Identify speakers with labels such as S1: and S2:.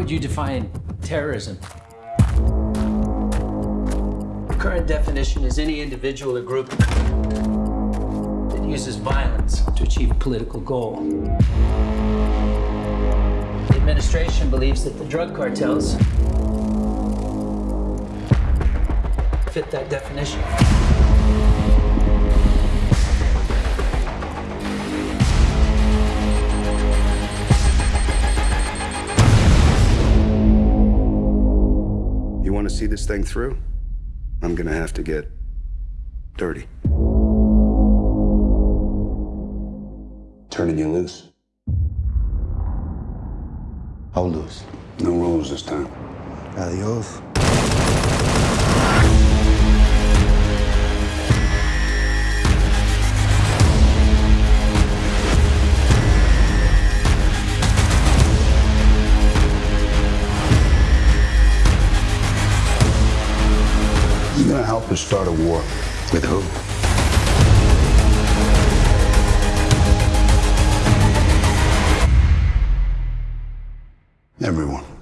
S1: would you define terrorism? The current definition is any individual or group that uses violence to achieve a political goal. The administration believes that the drug cartels fit that definition.
S2: To see this thing through? I'm gonna have to get dirty.
S3: Turning you loose. How loose?
S2: No rules this time.
S3: Adios.
S2: going to help us start a war.
S3: With who? Everyone.